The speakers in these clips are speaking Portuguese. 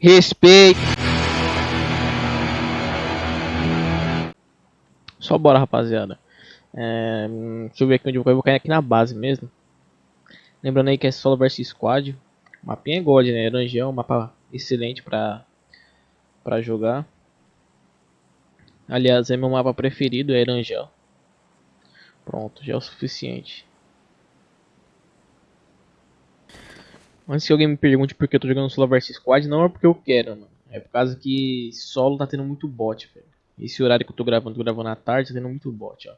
Respeito. Só bora, rapaziada. É, deixa eu ver aqui onde eu vou. Eu vou cair aqui na base mesmo. Lembrando aí que é solo versus squad. O mapinha é gold, né? Rangel, um mapa excelente pra, pra jogar. Aliás, é meu mapa preferido, é Erangel. Pronto, já é o suficiente. Antes que alguém me pergunte por que eu tô jogando solo versus squad, não é porque eu quero, mano. É por causa que solo tá tendo muito bot, velho. Esse horário que eu tô gravando, tô gravando à tarde, tá tendo muito bot, ó.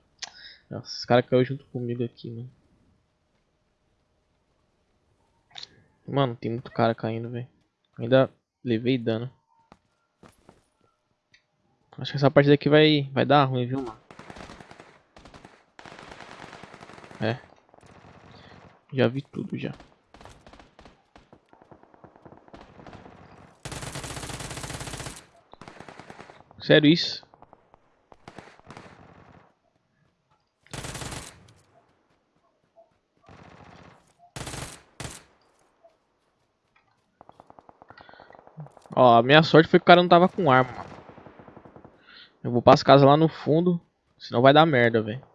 Nossa, os caras caíram junto comigo aqui, mano. Mano, tem muito cara caindo, velho. Ainda levei dano. Acho que essa partida aqui vai, vai dar ruim, viu, mano? É. Já vi tudo, já. Sério isso? Ó, a minha sorte foi que o cara não tava com arma. Eu vou para as casas lá no fundo, senão vai dar merda, velho.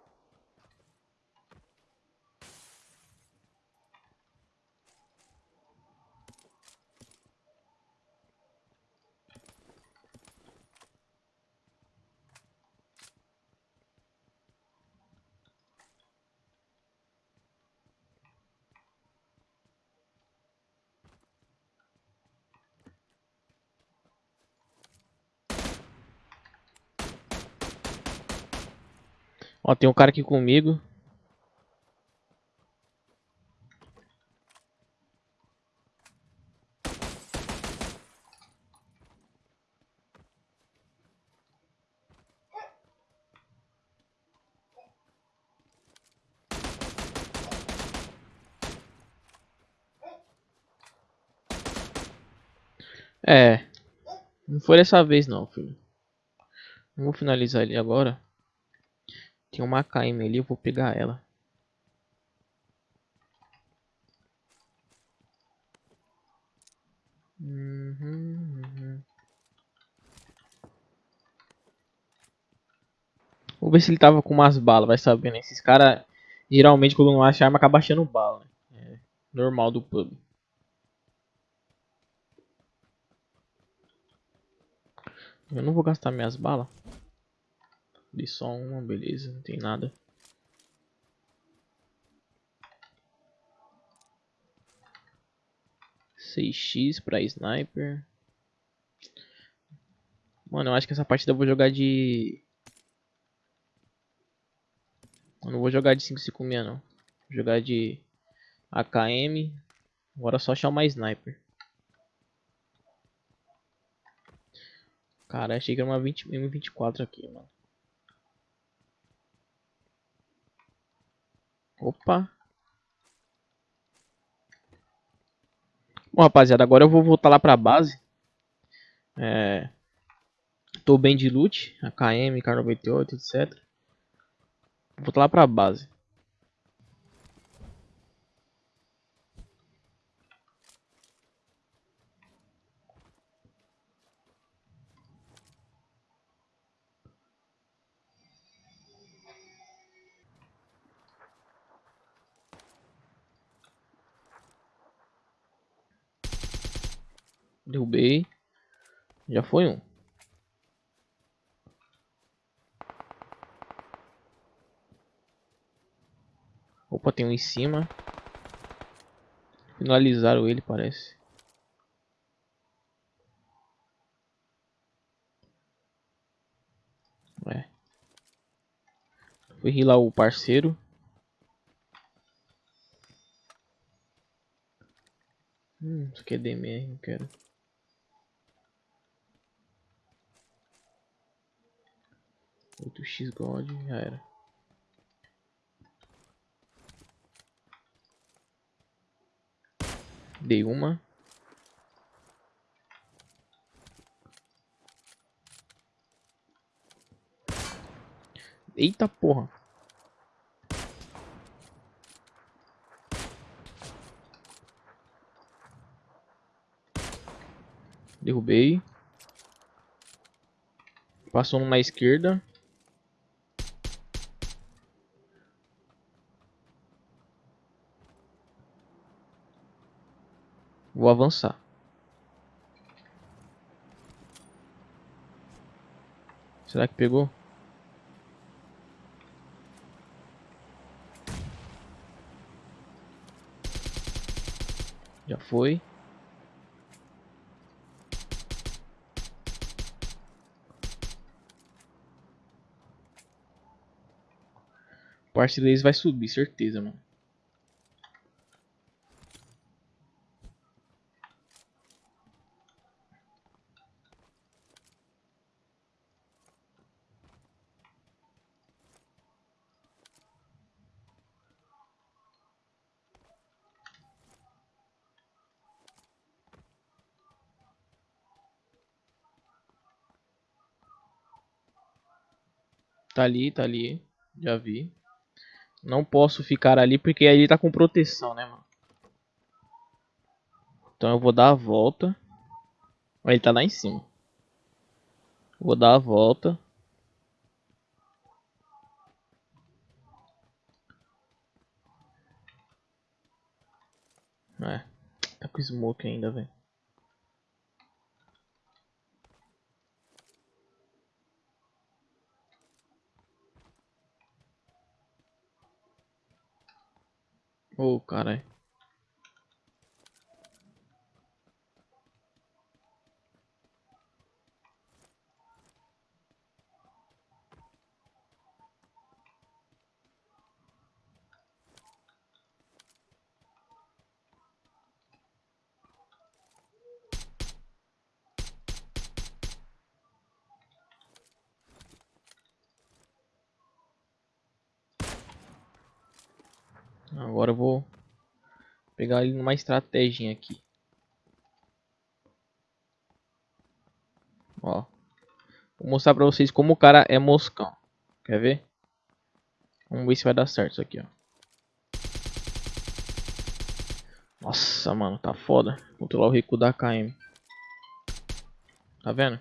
Ó, tem um cara aqui comigo. É. Não foi dessa vez não, filho. Vou finalizar ele agora. Tem uma AKM ali, eu vou pegar ela. Uhum, uhum. Vou ver se ele tava com umas balas, vai saber, né? Esses caras, geralmente, quando não acha arma, acaba achando bala. Né? É normal do pub. Eu não vou gastar minhas balas. Dei só uma, beleza, não tem nada. Seis x pra sniper. Mano, eu acho que essa partida eu vou jogar de... Eu não vou jogar de 556 não. Vou jogar de AKM. Agora é só achar uma sniper. Cara, achei que era uma 20, M24 aqui, mano. Opa. Bom, rapaziada, agora eu vou voltar lá pra base. É... Tô bem de loot, AKM, K98, etc. Vou voltar lá pra base. Derrubei. Já foi um. Opa, tem um em cima. Finalizaram ele, parece. É. Fui rilar o parceiro. Hum, isso aqui é DMR, não quero. 8x God, já era. Dei uma. Eita porra. Derrubei. Passou um na esquerda. Vou avançar. Será que pegou? Já foi. O artilheiro vai subir, certeza, mano. Tá ali, tá ali. Já vi. Não posso ficar ali porque aí ele tá com proteção, né, mano? Então eu vou dar a volta. Ele tá lá em cima. Vou dar a volta. É. Tá com smoke ainda, velho. Ô, oh, caralho. Agora eu vou pegar ele numa estratégia aqui. Ó. Vou mostrar pra vocês como o cara é moscão. Quer ver? Vamos ver se vai dar certo isso aqui, ó. Nossa, mano, tá foda. Controlar o recuo da KM. Tá vendo?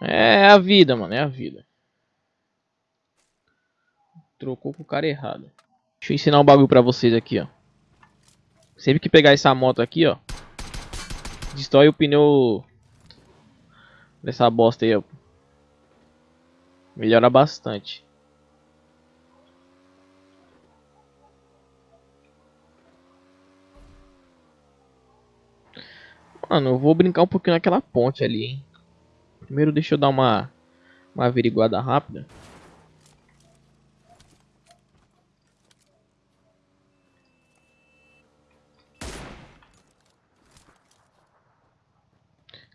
É a vida, mano, é a vida. Trocou com o cara errado. Deixa eu ensinar um bagulho pra vocês aqui, ó. Sempre que pegar essa moto aqui, ó. Destrói o pneu dessa bosta aí, ó. Melhora bastante. Mano, eu vou brincar um pouquinho naquela ponte ali, hein. Primeiro deixa eu dar uma, uma averiguada rápida.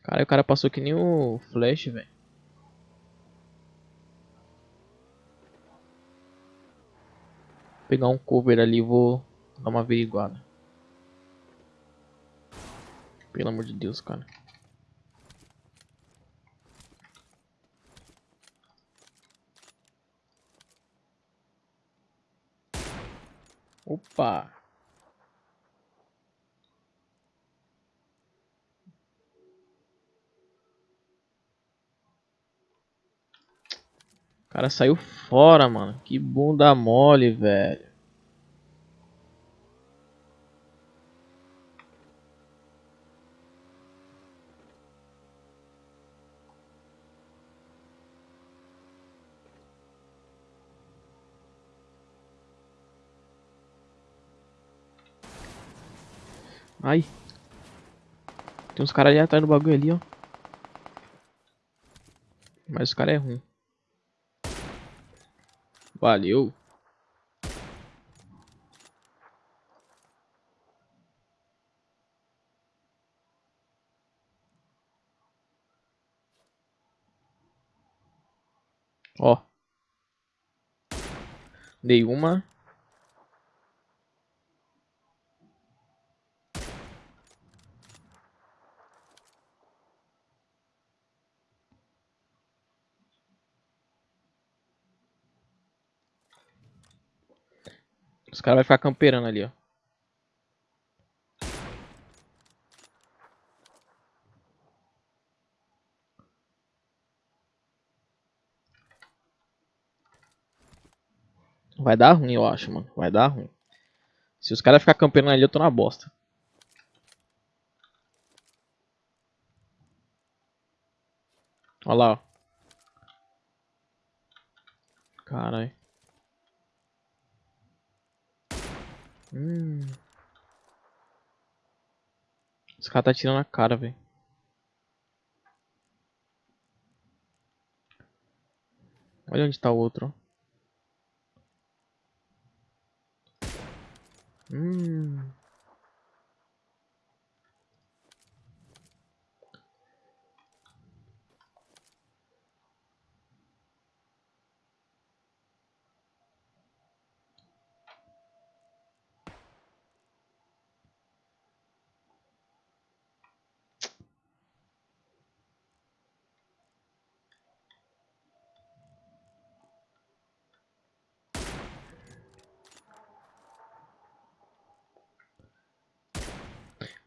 Cara, o cara passou que nem o Flash, velho. Pegar um cover ali vou dar uma averiguada. Pelo amor de Deus, cara. Opa! O cara saiu fora, mano. Que bunda mole, velho. Ai. Tem uns caras ali atrás do bagulho ali, ó. Mas o cara é ruim. Valeu. Ó. Dei uma. cara vai ficar camperando ali, ó. Vai dar ruim, eu acho, mano. Vai dar ruim. Se os caras ficarem campeando ali, eu tô na bosta. Olha lá, ó. Caralho. Hum. Os caras tá tirando a cara, velho. Olha onde tá o outro. Hum.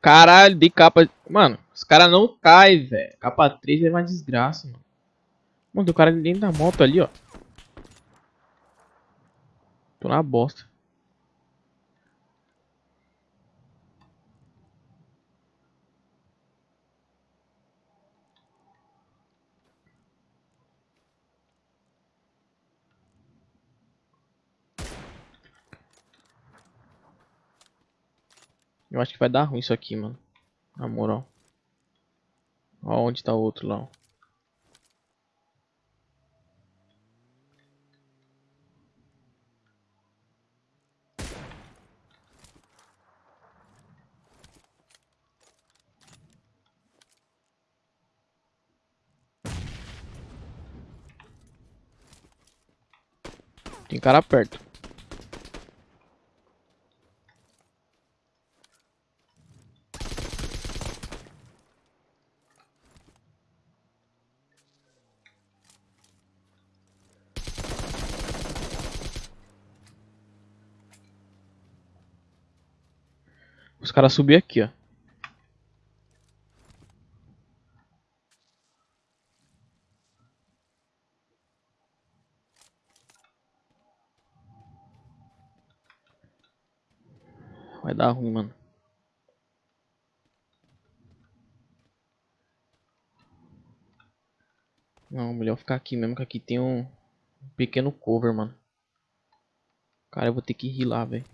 Caralho, de capa. Mano, os caras não caem, velho. Capa 3 é uma desgraça, mano. Mano, o cara dentro da moto ali, ó. Tô na bosta. Eu acho que vai dar ruim isso aqui, mano. Na moral. Ó onde tá o outro lá, ó. Tem cara perto. Os caras subiram aqui, ó. Vai dar ruim, mano. Não, melhor ficar aqui mesmo, que aqui tem um pequeno cover, mano. Cara, eu vou ter que rir lá, velho.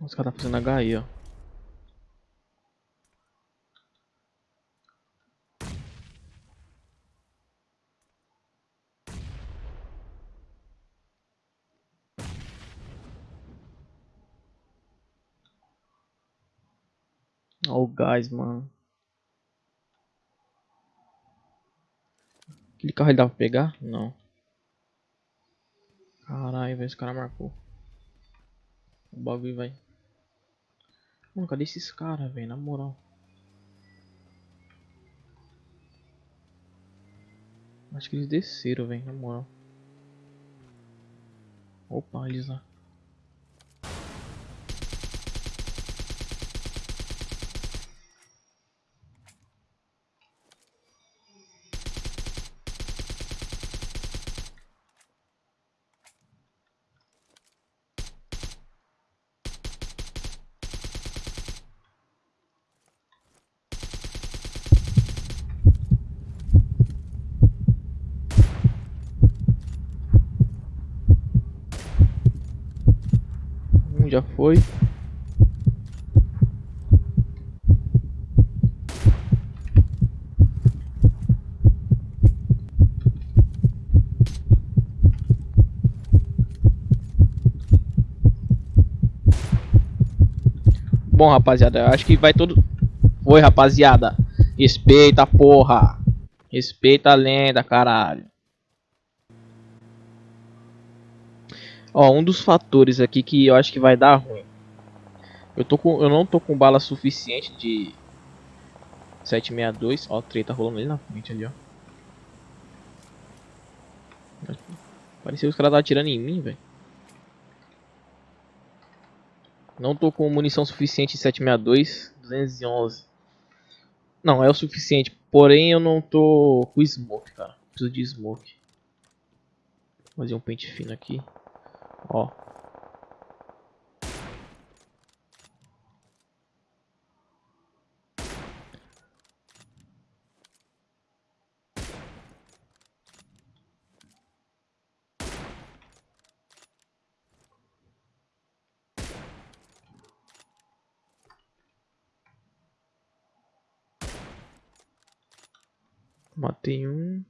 Os caras tá fazendo HI, ó. Olha o gás, mano. Aquele carro ele dá pra pegar? Não. Caralho, velho, esse cara marcou. O bagulho vai. Mano, cadê esses caras, velho? Na moral. Acho que eles desceram, velho, na moral. Opa, eles lá. Já foi. Bom, rapaziada, eu acho que vai todo... Foi, rapaziada. Respeita, porra. Respeita a lenda, caralho. Ó, um dos fatores aqui que eu acho que vai dar ruim. Eu, tô com, eu não tô com bala suficiente de 762. Ó, treta rolando ali na frente ali, ó. Parecia que os caras estavam atirando em mim, velho. Não tô com munição suficiente de 762, 211. Não, é o suficiente. Porém, eu não tô com smoke, cara. Preciso de smoke. Vou fazer um pente fino aqui. Ó. Matei um.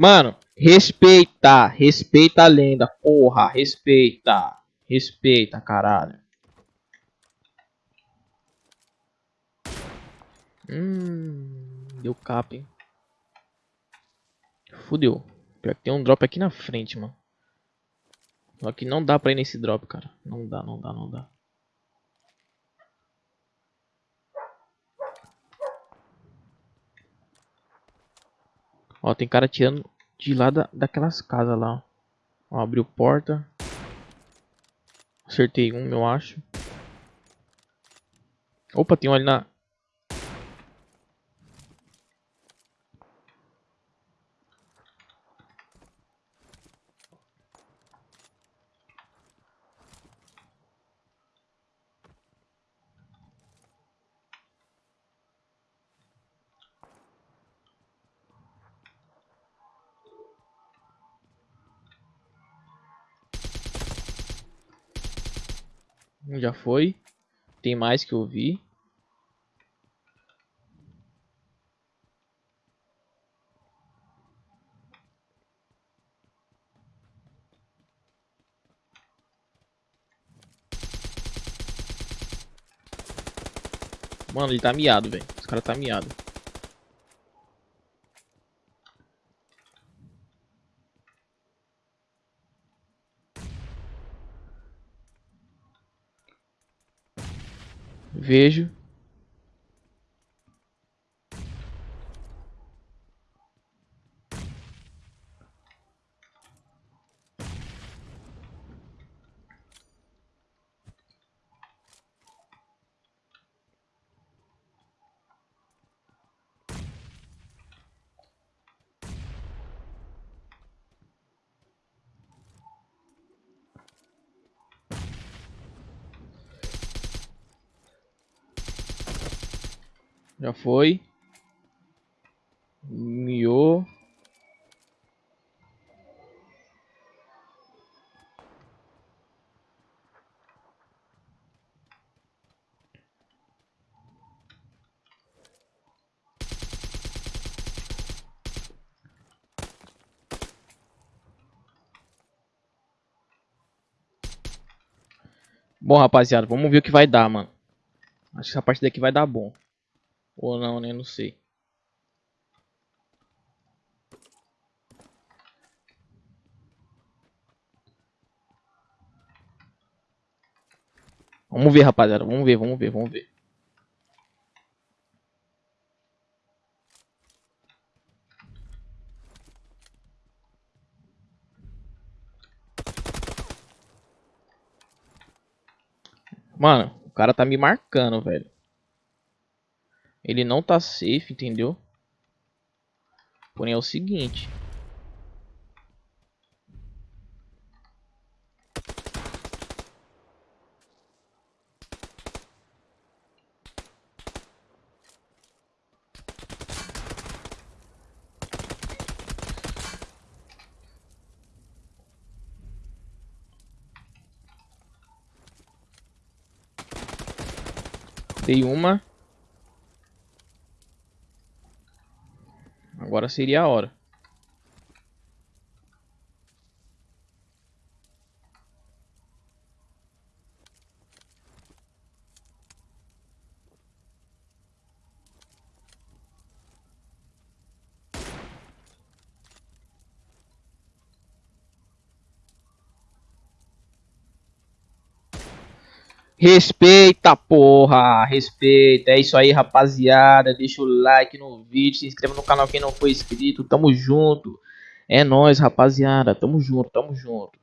Mano, respeita, respeita a lenda, porra, respeita, respeita, caralho. Hum, deu cap, hein. Fudeu. Pior que tem um drop aqui na frente, mano. Só que não dá pra ir nesse drop, cara. Não dá, não dá, não dá. Ó, tem cara tirando de lá da, daquelas casas lá. Ó, abriu porta. Acertei um, eu acho. Opa, tem um ali na... Já foi. Tem mais que eu vi. Mano, ele tá miado, velho. Esse cara tá miado. Vejo. Já foi. Miou. Bom, rapaziada, vamos ver o que vai dar, mano. Acho que essa partida aqui vai dar bom. Ou não, né? Não sei. Vamos ver, rapaziada. Vamos ver, vamos ver, vamos ver. Mano, o cara tá me marcando, velho. Ele não tá safe, entendeu? Porém é o seguinte. Dei uma. Agora seria a hora. Respeita, porra! Respeita. É isso aí, rapaziada. Deixa o like no vídeo, se inscreva no canal quem não for inscrito. Tamo junto. É nóis, rapaziada. Tamo junto, tamo junto.